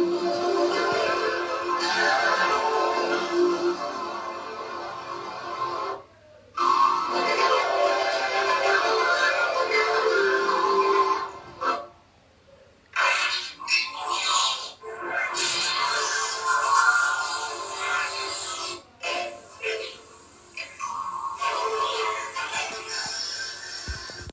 Música